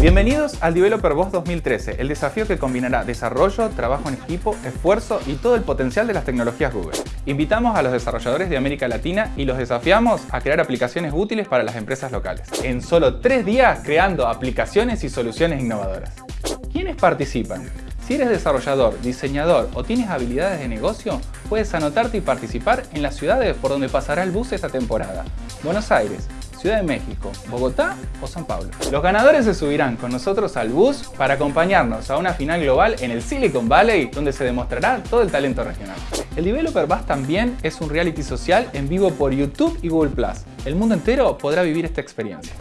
Bienvenidos al Developer Boss 2013, el desafío que combinará desarrollo, trabajo en equipo, esfuerzo y todo el potencial de las tecnologías Google. Invitamos a los desarrolladores de América Latina y los desafiamos a crear aplicaciones útiles para las empresas locales. En solo tres días creando aplicaciones y soluciones innovadoras. ¿Quiénes participan? Si eres desarrollador, diseñador o tienes habilidades de negocio, puedes anotarte y participar en las ciudades por donde pasará el bus esta temporada. Buenos Aires, Ciudad de México, Bogotá o San Pablo. Los ganadores se subirán con nosotros al bus para acompañarnos a una final global en el Silicon Valley donde se demostrará todo el talento regional. El Developer Bus también es un reality social en vivo por YouTube y Google+. El mundo entero podrá vivir esta experiencia.